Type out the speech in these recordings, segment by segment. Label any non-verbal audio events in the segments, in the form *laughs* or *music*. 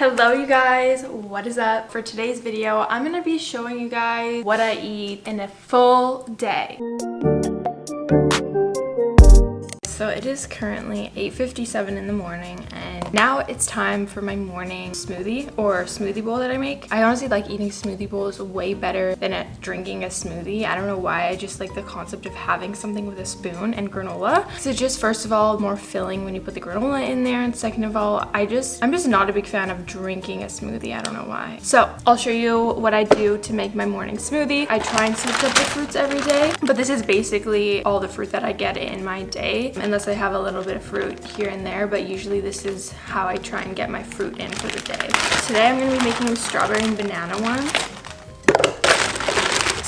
Hello you guys, what is up? For today's video, I'm gonna be showing you guys what I eat in a full day. So it is currently 8.57 in the morning and now it's time for my morning smoothie or smoothie bowl that I make. I honestly like eating smoothie bowls way better than drinking a smoothie. I don't know why, I just like the concept of having something with a spoon and granola. So just first of all, more filling when you put the granola in there and second of all, I just, I'm just not a big fan of drinking a smoothie. I don't know why. So I'll show you what I do to make my morning smoothie. I try and switch up the fruits every day, but this is basically all the fruit that I get in my day. And unless I have a little bit of fruit here and there, but usually this is how I try and get my fruit in for the day. Today I'm going to be making strawberry and banana one.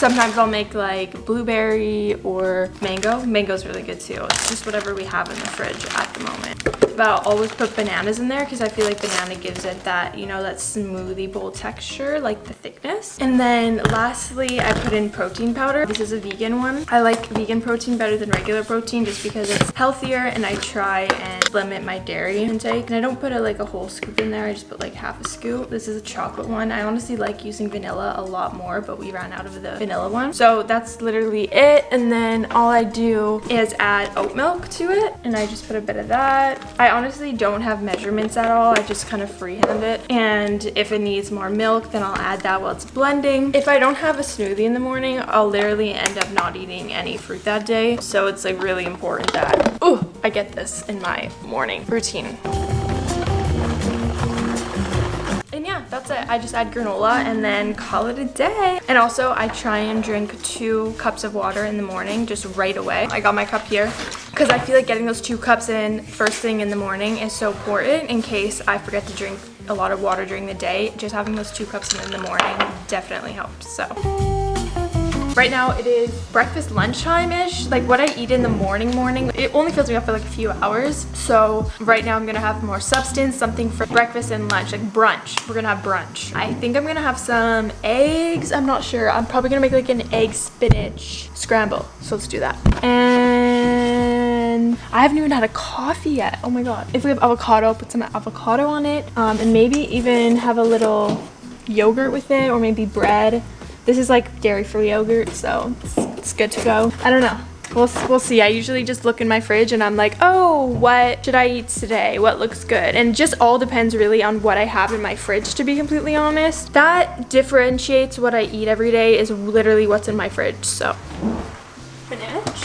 Sometimes I'll make like blueberry or mango. Mango's really good too. It's just whatever we have in the fridge at the moment but I'll always put bananas in there because I feel like banana gives it that, you know, that smoothie bowl texture, like the thickness. And then lastly, I put in protein powder. This is a vegan one. I like vegan protein better than regular protein just because it's healthier and I try and limit my dairy intake. And I don't put a, like a whole scoop in there. I just put like half a scoop. This is a chocolate one. I honestly like using vanilla a lot more, but we ran out of the vanilla one. So that's literally it. And then all I do is add oat milk to it. And I just put a bit of that. I honestly don't have measurements at all. I just kind of freehand it. And if it needs more milk, then I'll add that while it's blending. If I don't have a smoothie in the morning, I'll literally end up not eating any fruit that day. So it's like really important that, oh, I get this in my morning routine. And yeah that's it. I just add granola and then call it a day. And also i try and drink two cups of water in the morning just right away. I got my cup here because i feel like getting those two cups in first thing in the morning is so important in case i forget to drink a lot of water during the day. Just having those two cups in, the morning definitely helps so Right now it is breakfast lunchtime-ish. Like what I eat in the morning morning, it only fills me up for like a few hours. So right now I'm gonna have more substance, something for breakfast and lunch, like brunch. We're gonna have brunch. I think I'm gonna have some eggs. I'm not sure. I'm probably gonna make like an egg spinach scramble. So let's do that. And I haven't even had a coffee yet. Oh my God. If we have avocado, put some avocado on it. Um, and maybe even have a little yogurt with it or maybe bread this is like dairy-free yogurt, so it's, it's good to go. I don't know. We'll, we'll see. I usually just look in my fridge and I'm like, oh, what should I eat today? What looks good? And just all depends really on what I have in my fridge, to be completely honest. That differentiates what I eat every day is literally what's in my fridge, so. Spinach.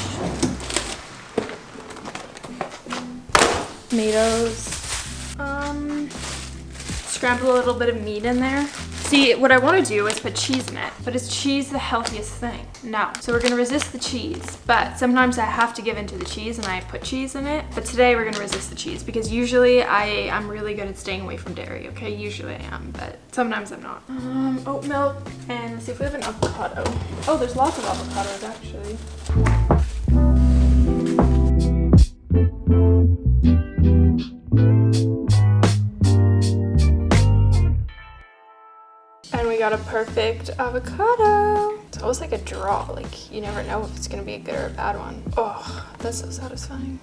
Tomatoes. Um, scramble a little bit of meat in there. See, what I want to do is put cheese in it, but is cheese the healthiest thing? No. So we're going to resist the cheese, but sometimes I have to give into the cheese and I put cheese in it. But today we're going to resist the cheese because usually I, I'm really good at staying away from dairy, okay? Usually I am, but sometimes I'm not. Um, oat milk, and let's see if we have an avocado. Oh, there's lots of avocados actually. Got a perfect avocado. It's always like a draw. Like you never know if it's gonna be a good or a bad one. Oh, that's so satisfying.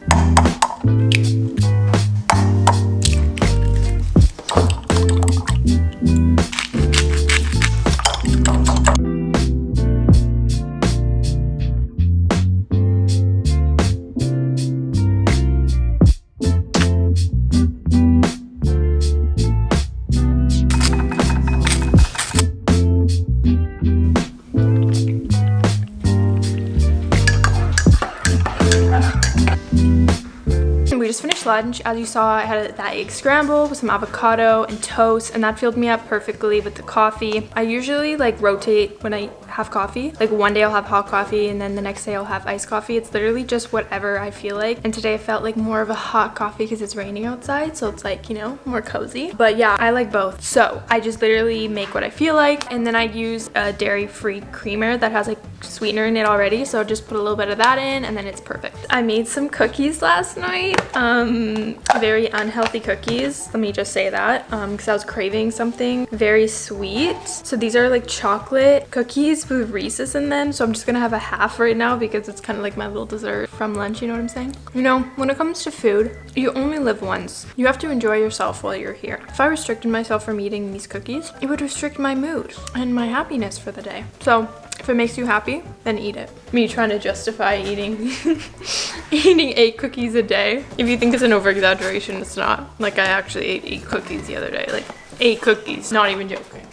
Lunch. As you saw, I had that egg scramble with some avocado and toast, and that filled me up perfectly with the coffee. I usually like rotate when I have coffee. Like one day I'll have hot coffee and then the next day I'll have iced coffee. It's literally just whatever I feel like. And today I felt like more of a hot coffee because it's raining outside. So it's like, you know, more cozy. But yeah, I like both. So I just literally make what I feel like. And then I use a dairy-free creamer that has like sweetener in it already. So just put a little bit of that in and then it's perfect. I made some cookies last night. Um, very unhealthy cookies. Let me just say that because um, I was craving something very sweet. So these are like chocolate cookies with Reese's in them, so I'm just gonna have a half right now because it's kind of like my little dessert from lunch, you know what I'm saying? You know, when it comes to food, you only live once. You have to enjoy yourself while you're here. If I restricted myself from eating these cookies, it would restrict my mood and my happiness for the day. So if it makes you happy, then eat it. Me trying to justify eating *laughs* eating eight cookies a day. If you think it's an over exaggeration, it's not. Like I actually ate eight cookies the other day. Like eight cookies, not even joking.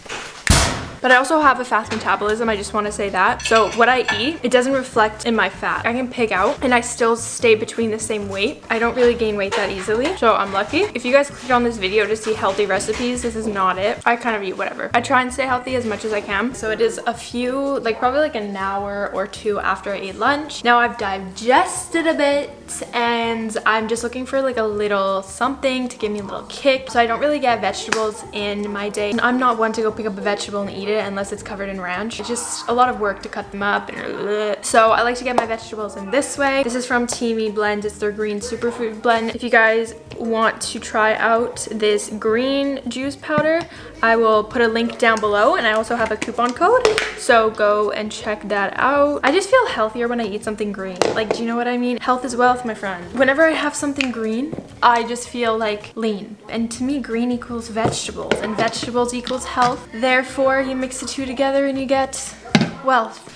But I also have a fast metabolism, I just want to say that. So what I eat, it doesn't reflect in my fat. I can pig out and I still stay between the same weight. I don't really gain weight that easily, so I'm lucky. If you guys clicked on this video to see healthy recipes, this is not it. I kind of eat whatever. I try and stay healthy as much as I can. So it is a few, like probably like an hour or two after I ate lunch. Now I've digested a bit and I'm just looking for like a little something to give me a little kick. So I don't really get vegetables in my day. And I'm not one to go pick up a vegetable and eat it it unless it's covered in ranch. It's just a lot of work to cut them up. Uh, so I like to get my vegetables in this way. This is from Teami Blend. It's their green superfood blend. If you guys want to try out this green juice powder, I will put a link down below and I also have a coupon code. So go and check that out. I just feel healthier when I eat something green. Like, do you know what I mean? Health is wealth, my friend. Whenever I have something green, I just feel like lean. And to me, green equals vegetables and vegetables equals health. Therefore, you mix the two together and you get wealth.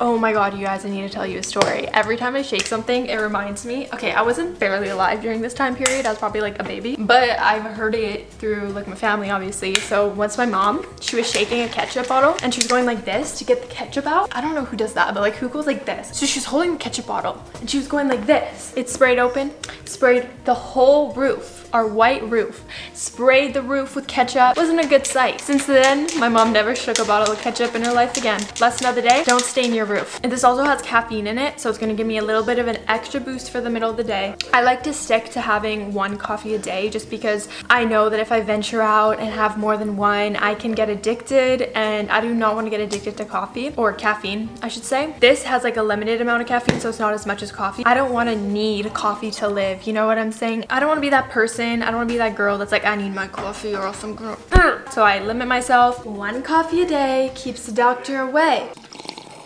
Oh my god, you guys, I need to tell you a story. Every time I shake something, it reminds me. Okay, I wasn't barely alive during this time period. I was probably like a baby. But I've heard it through like my family, obviously. So once my mom, she was shaking a ketchup bottle and she was going like this to get the ketchup out. I don't know who does that, but like who goes like this? So she's holding the ketchup bottle and she was going like this. It sprayed open, sprayed the whole roof our white roof. Sprayed the roof with ketchup. Wasn't a good sight. Since then, my mom never shook a bottle of ketchup in her life again. Lesson of the day, don't stain your roof. And this also has caffeine in it, so it's gonna give me a little bit of an extra boost for the middle of the day. I like to stick to having one coffee a day just because I know that if I venture out and have more than one, I can get addicted and I do not want to get addicted to coffee or caffeine, I should say. This has like a limited amount of caffeine, so it's not as much as coffee. I don't want to need coffee to live, you know what I'm saying? I don't want to be that person. I don't want to be that girl that's like, I need my coffee or else I'm gonna... So I limit myself. One coffee a day keeps the doctor away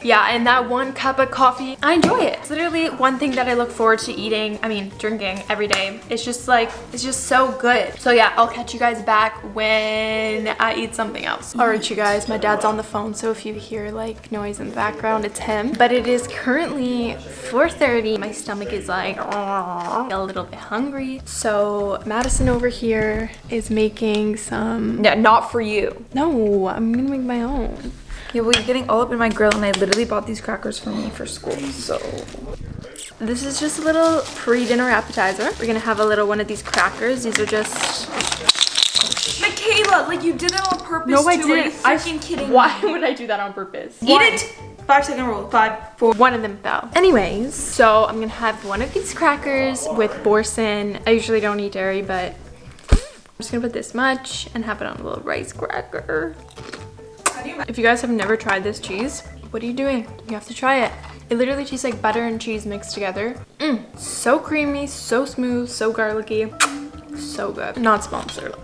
yeah and that one cup of coffee i enjoy it. It's literally one thing that i look forward to eating i mean drinking every day. It's just like it's just so good. So yeah i'll catch you guys back when i eat something else. All right you guys my dad's on the phone so if you hear like noise in the background it's him. But it is currently 4:30. my stomach is like a little bit hungry. So madison over here is making some yeah not for you. No i'm gonna make my own yeah, well, you're getting all up in my grill, and I literally bought these crackers for me for school, so... This is just a little pre-dinner appetizer. We're gonna have a little one of these crackers. These are just... Michaela, like you did that on purpose No, I too. didn't. Are you freaking kidding Why would I do that on purpose? Eat it! Five second rule. Five, four. One of them fell. Anyways, so I'm gonna have one of these crackers with boursin. I usually don't eat dairy, but I'm just gonna put this much and have it on a little rice cracker. If you guys have never tried this cheese, what are you doing? You have to try it. It literally tastes like butter and cheese mixed together. Mmm, so creamy, so smooth, so garlicky, so good. Not sponsored.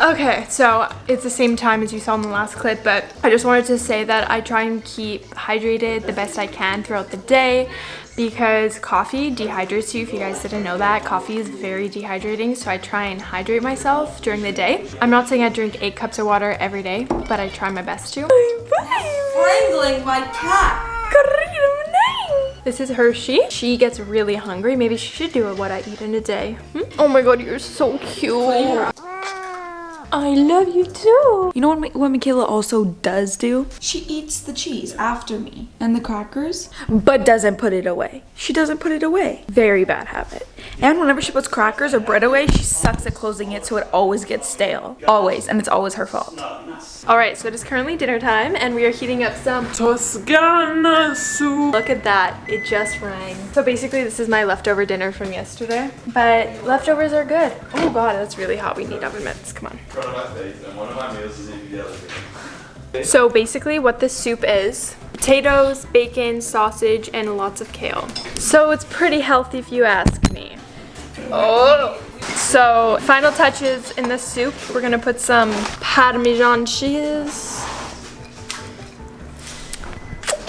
Okay, so it's the same time as you saw in the last clip, but I just wanted to say that I try and keep hydrated the best I can throughout the day because coffee dehydrates you. If you guys didn't know that, coffee is very dehydrating, so I try and hydrate myself during the day. I'm not saying I drink eight cups of water every day, but I try my best to. Strangling my cat. This is Hershey. She gets really hungry. Maybe she should do what I eat in a day. Hmm? Oh my god, you're so cute. I love you too. You know what, what Michaela also does do? She eats the cheese after me and the crackers. But doesn't put it away. She doesn't put it away. Very bad habit. And whenever she puts crackers or bread away, she sucks at closing it so it always gets stale. Always. And it's always her fault. Alright, so it is currently dinner time and we are heating up some Toscana soup. Look at that, it just rang. So basically this is my leftover dinner from yesterday, but leftovers are good. Oh god, that's really hot. We need oven mitts, come on. Front of my face, and one of my meals is So basically what this soup is, potatoes, bacon, sausage, and lots of kale. So it's pretty healthy if you ask me. Oh, So final touches in the soup. We're gonna put some Parmesan cheese.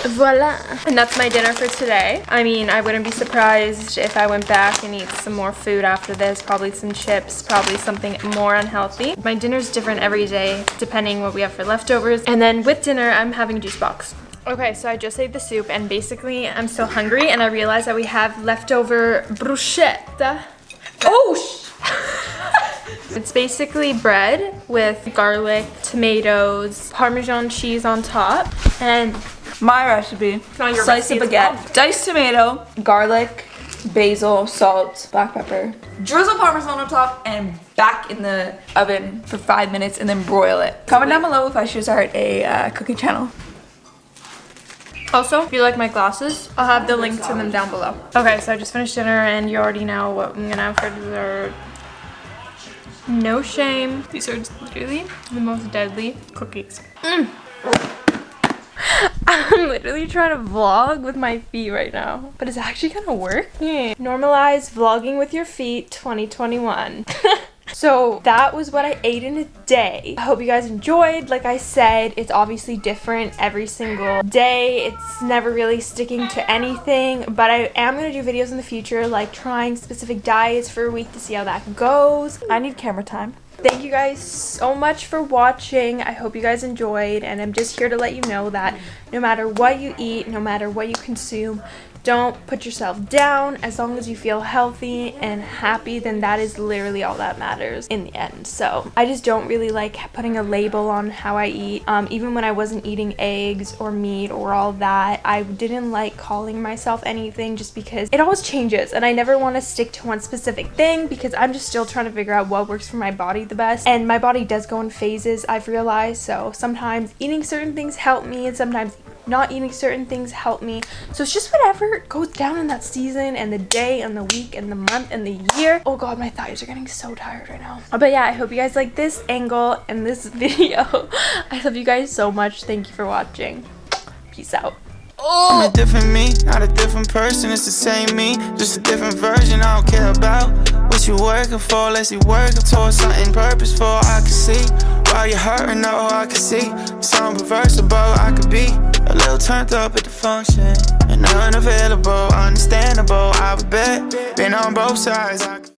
Voila. And that's my dinner for today. I mean, I wouldn't be surprised if I went back and eat some more food after this. Probably some chips, probably something more unhealthy. My dinner's different every day, depending what we have for leftovers. And then with dinner, I'm having juice box. Okay, so I just ate the soup and basically I'm still hungry and I realized that we have leftover bruschetta. Oh, *laughs* It's basically bread with garlic, tomatoes, Parmesan cheese on top, and my recipe. not your Slice of recipe, it's baguette, diced tomato, garlic, basil, salt, black pepper, drizzle parmesan on top, and back in the oven for five minutes and then broil it. Comment down below if I should start a uh, cooking channel. Also, if you like my glasses, I'll have the link to them down below. Okay, so I just finished dinner and you already know what I'm gonna have for dessert. No shame. These are literally the most deadly cookies. Mm. *laughs* I'm literally trying to vlog with my feet right now, but it's actually kind of working. Normalize vlogging with your feet 2021. *laughs* So that was what I ate in a day. I hope you guys enjoyed. Like I said, it's obviously different every single day. It's never really sticking to anything, but I am going to do videos in the future like trying specific diets for a week to see how that goes. I need camera time. Thank you guys so much for watching. I hope you guys enjoyed and I'm just here to let you know that no matter what you eat, no matter what you consume, don't put yourself down. As long as you feel healthy and happy, then that is literally all that matters in the end. So I just don't really like putting a label on how I eat. Um, even when I wasn't eating eggs or meat or all that, I didn't like calling myself anything just because it always changes and I never want to stick to one specific thing because I'm just still trying to figure out what works for my body the best. And my body does go in phases, I've realized. So sometimes eating certain things help me and sometimes not eating certain things help me. So it's just whatever goes down in that season and the day and the week and the month and the year. Oh god, my thighs are getting so tired right now. Uh, but yeah, I hope you guys like this angle and this *laughs* video. I love you guys so much. Thank you for watching. Peace out. I'm a different me, not a different person. It's the same me, just a different version. I don't care about what you working for, unless you working towards something purposeful. I can see while you're hurting, oh, I can see something reversible. I could be a little turned up at the function and unavailable, understandable. I would bet, been on both sides.